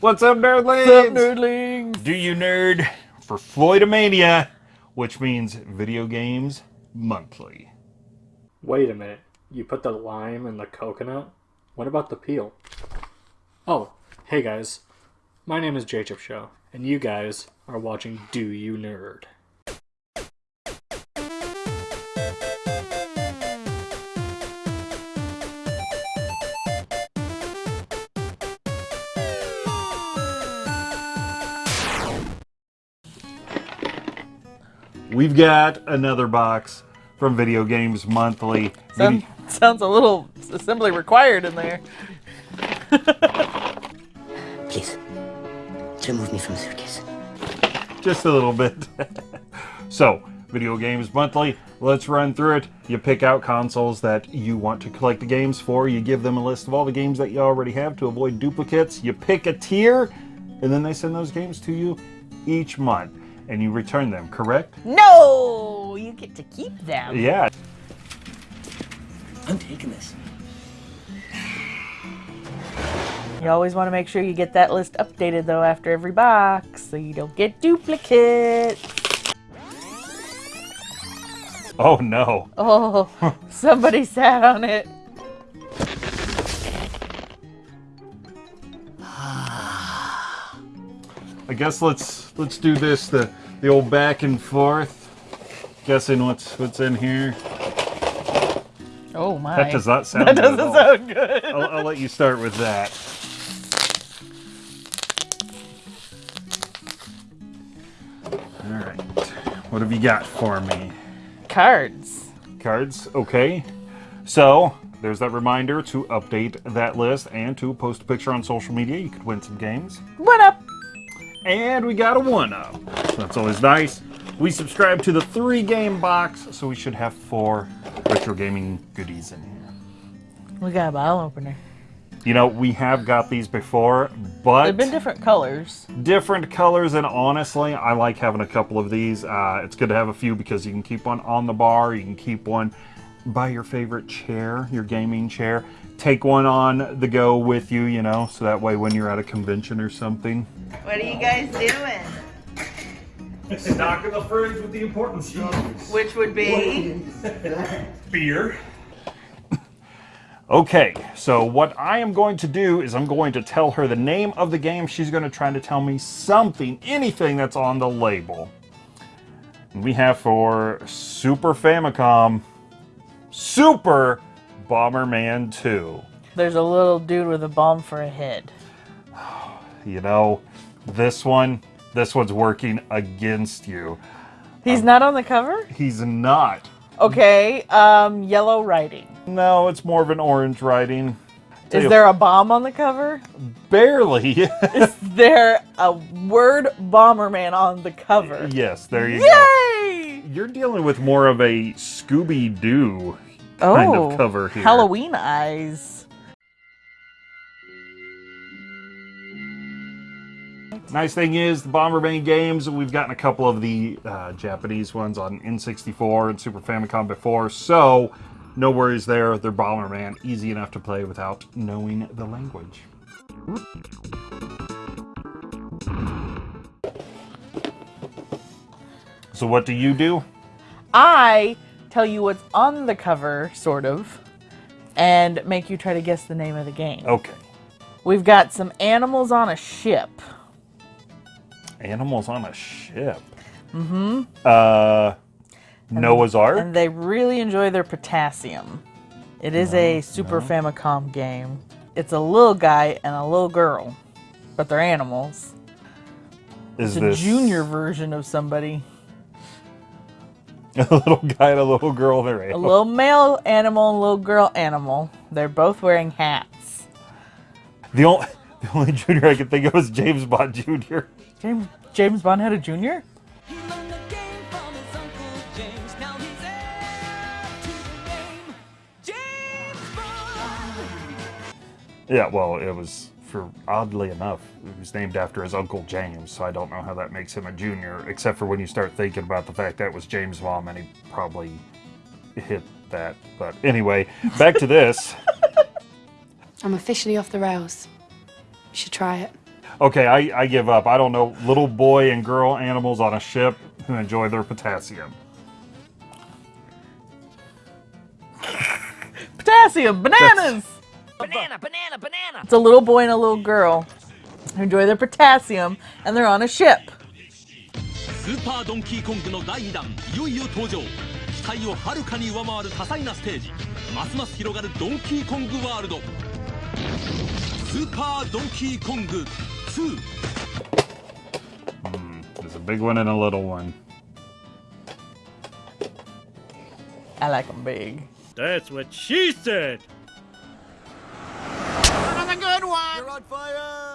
What's up, nerdlings? What's up, nerdlings? Do you nerd for Floydomania, which means video games monthly. Wait a minute. You put the lime in the coconut? What about the peel? Oh, hey guys. My name is Jacob Show, and you guys are watching Do You Nerd. We've got another box from Video Games Monthly. Sound, sounds a little assembly required in there. Please, remove me from the suitcase. Just a little bit. so, Video Games Monthly, let's run through it. You pick out consoles that you want to collect the games for. You give them a list of all the games that you already have to avoid duplicates. You pick a tier, and then they send those games to you each month. And you return them, correct? No! You get to keep them. Yeah. I'm taking this. You always want to make sure you get that list updated though after every box so you don't get duplicates. Oh no. Oh, somebody sat on it. I guess let's let's do this the the old back and forth. Guessing what's what's in here. Oh my. That does not sound That good doesn't all. sound good. I'll, I'll let you start with that. All right. What have you got for me? Cards. Cards, okay. So, there's that reminder to update that list and to post a picture on social media. You could win some games. What up? And we got a one up. So that's always nice. We subscribe to the three game box, so we should have four retro gaming goodies in here. We got a bottle opener. You know, we have got these before, but They've been different colors. different colors, and honestly, I like having a couple of these. Uh, it's good to have a few because you can keep one on the bar, you can keep one by your favorite chair, your gaming chair. Take one on the go with you, you know, so that way when you're at a convention or something. What are you guys doing? Stocking the fridge with the important stuff. Which would be? beer. okay, so what I am going to do is I'm going to tell her the name of the game. She's going to try to tell me something, anything that's on the label. We have for Super Famicom, Super Bomberman 2. There's a little dude with a bomb for a head. You know, this one, this one's working against you. He's not on the cover? He's not. Okay, um, yellow writing. No, it's more of an orange writing. Is there a bomb on the cover? Barely. Is there a word Bomberman on the cover? yes, there you go. Yay! You're dealing with more of a Scooby Doo Oh, kind of cover here. Halloween eyes. Nice thing is, the Bomberman games, we've gotten a couple of the uh, Japanese ones on N64 and Super Famicom before, so no worries there. They're Bomberman, easy enough to play without knowing the language. So what do you do? I tell you what's on the cover, sort of, and make you try to guess the name of the game. Okay. We've got some animals on a ship. Animals on a ship. Mm-hmm. Uh, Noah's Ark? And they really enjoy their potassium. It is a Super Famicom game. It's a little guy and a little girl, but they're animals. Is It's a this junior version of somebody. a little guy and a little girl? They're A little male animal and a little girl animal. They're both wearing hats. The only the only junior I can think of is James Bond Jr. James James Bond had a junior? He learned the game from his uncle James. Now he's heir to the game. James Bond. Yeah, well, it was for oddly enough, it was named after his uncle James, so I don't know how that makes him a junior, except for when you start thinking about the fact that it was James Bond and he probably hit that. But anyway, back to this. I'm officially off the rails. You should try it. Okay, I, I give up. I don't know. Little boy and girl animals on a ship who enjoy their potassium. Potassium, bananas. Banana, banana, banana. It's a little boy and a little girl who enjoy their potassium, and they're on a ship. スーパードンキーコングの第2弾いよいよ登場期待をはるかに上回る多彩なステージますます広がるドンキーコングワールドスーパードンキーコング 2 hmm, There's a big one and a little one. I like them big. That's what she said. Another good one. You're on fire.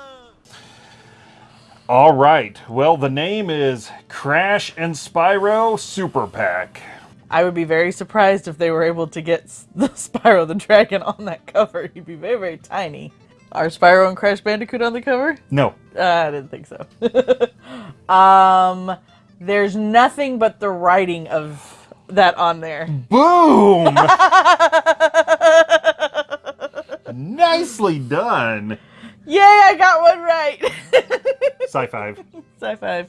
All right. Well, the name is Crash and Spyro Super Pack. I would be very surprised if they were able to get the Spyro the Dragon on that cover. He'd be very, very tiny. Are Spyro and Crash Bandicoot on the cover? No. Uh, I didn't think so. um, there's nothing but the writing of that on there. Boom! Nicely done. Yay, I got one right. Sci-Fi. Sci fi.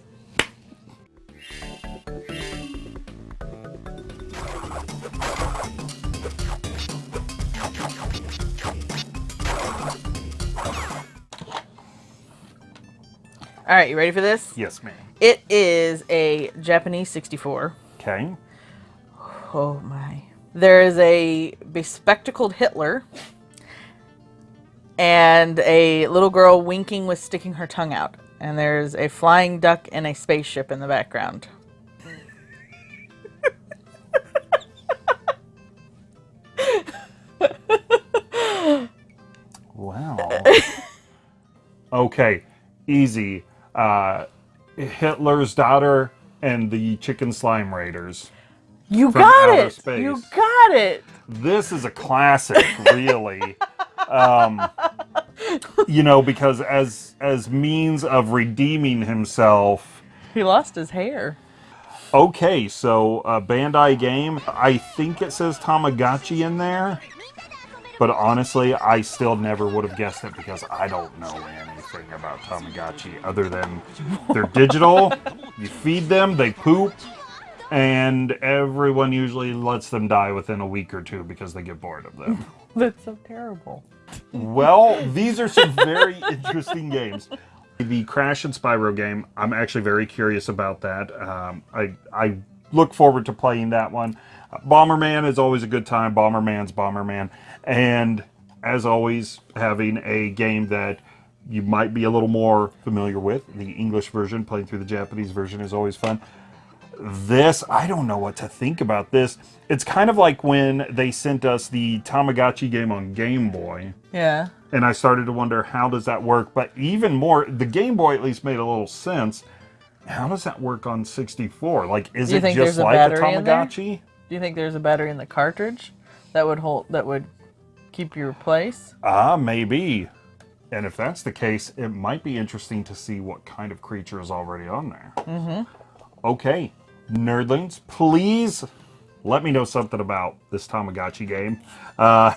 All right, you ready for this? Yes, ma'am. It is a Japanese 64. Okay. Oh my. There is a bespectacled Hitler and a little girl winking with sticking her tongue out. And there's a flying duck and a spaceship in the background. Wow. okay. Easy. Uh, Hitler's daughter and the chicken slime raiders. You got it! space. You got it! This is a classic, really. um, you know, because as as means of redeeming himself. He lost his hair. Okay, so uh, Bandai game. I think it says Tamagotchi in there, but honestly, I still never would have guessed it because I don't know anything about Tamagotchi other than they're digital. you feed them, they poop, and everyone usually lets them die within a week or two because they get bored of them. That's so terrible. Well, these are some very interesting games. The Crash and Spyro game, I'm actually very curious about that. Um, I I look forward to playing that one. Bomberman is always a good time. Bomberman's Bomberman, and as always, having a game that you might be a little more familiar with. The English version, playing through the Japanese version, is always fun this i don't know what to think about this it's kind of like when they sent us the tamagotchi game on game boy Yeah. and i started to wonder how does that work but even more the game boy at least made a little sense how does that work on 64 like is it just a like a there? tamagotchi Do you think there's a battery in the cartridge that would hold that would keep your place? ah maybe and if that's the case it might be interesting to see what kind of creature is already on there. Mm-hmm. okay nerdlings please let me know something about this tamagotchi game. Uh,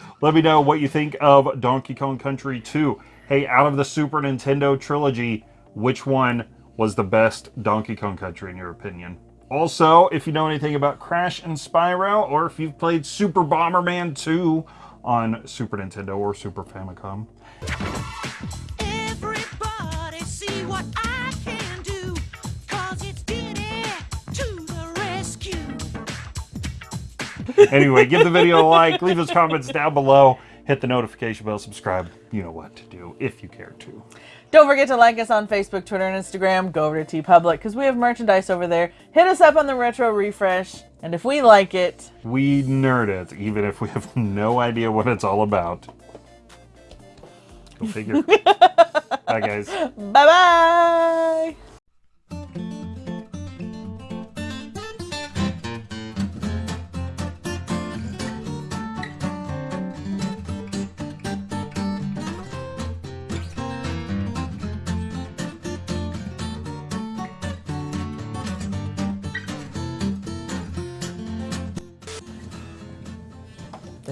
let me know what you think of donkey kong country 2 hey out of the super nintendo trilogy which one was the best donkey kong country in your opinion? Also if you know anything about crash and spyro or if you've played super bomberman 2 on super nintendo or super famicom Everybody see what I can do. Cause it's to the rescue. anyway, give the video a like, leave those comments down below, hit the notification bell, subscribe. You know what to do if you care to. Don't forget to like us on Facebook, Twitter, and Instagram. Go over to TeePublic because we have merchandise over there. Hit us up on the Retro Refresh, and if we like it, We nerd it, even if we have no idea what it's all about. Go figure. Bye, guys. Bye bye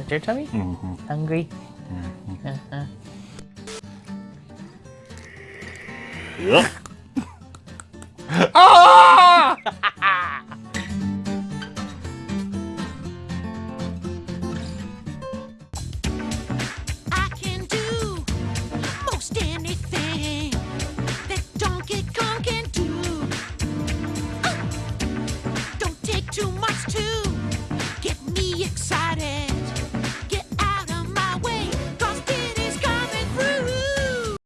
Is your tummy mm -hmm. hungry? Mm -hmm. uh -huh. Yeah.